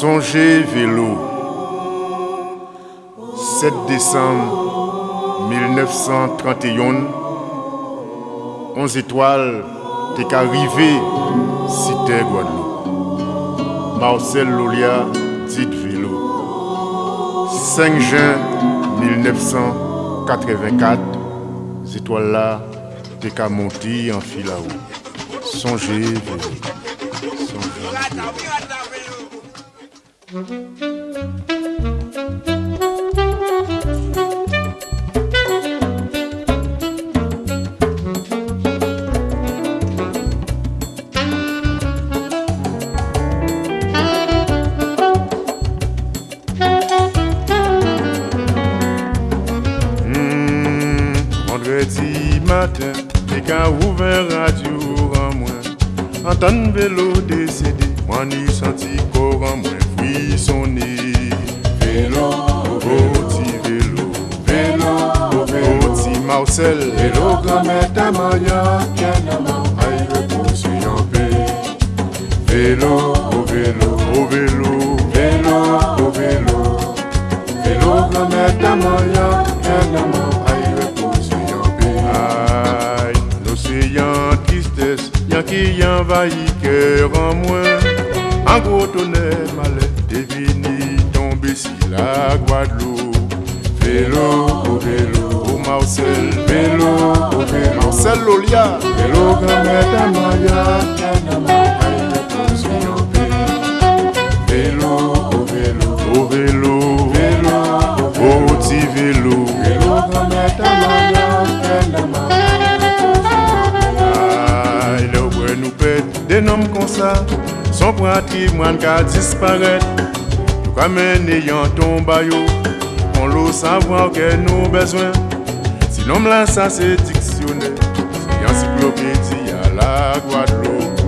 Songez vélo. 7 décembre 1931, 11 étoiles, t'es arrivé, cité Guadeloupe. Marcel Lolia, dit vélo. 5 juin 1984, ces étoiles-là, t'es qu'à monter en fil à. Songez vélo. Hmm, vendredi matin, t'es qu'à ouvert radio en moins. Entendre vélo décédé, moi ni senti corps en moins frissonner. Vélo, petit vélo, vélo, vélo, petit Marcel. Vélo grand-mère ta moya, tiens-moi, aïe repose en paix. Vélo, au vélo, Au vélo, vélo, au vélo. Vélo grand-mère ta moya, tiens-moi, aïe repose en paix. aïe, l'océan tristesse, y'a qui envahit cœur en moins. Gros tonnerre, malais, devini tomber si la Guadeloupe. Vélo, au vélo, Au Marcel, vélo, au vélo. Marcel Lolia. Vélo grand-mère ta Son patrimoine qu'a disparaître. Tout comme un ayant baillot. On l'eau savoir que nous besoin. Sinon, là, ça c'est dictionnaire. C'est encyclopédie à la Guadeloupe.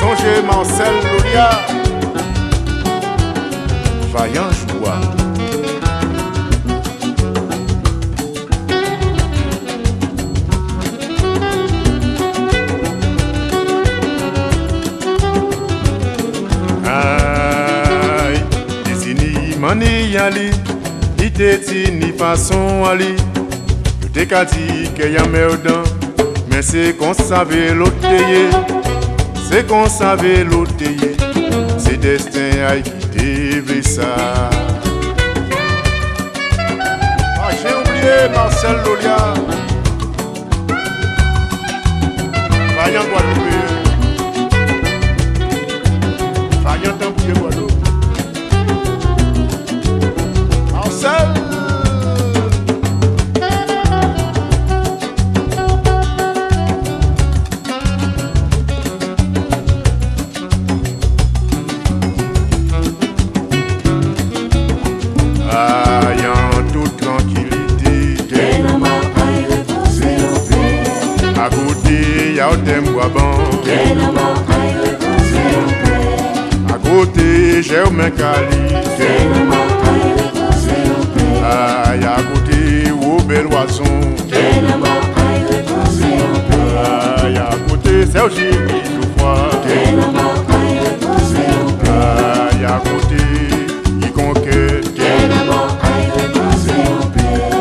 Songez Marcel Lolia. Vaillant mani yali, iteti ni façon ali. Je t'ai qu'à dire qu'il y a mais c'est qu'on savait l'autre c'est qu'on savait l'autre c'est destin a quitté ça. Ah, j'ai oublié Marcel Lolia. Vaillant Guadeloupe. Côté. Tiens-moi, aïe à côté, au bel oison. Aïe à côté, Jouffroy. Tiens-moi, aïe à côté.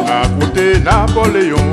À côté, Napoléon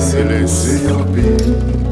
c'est le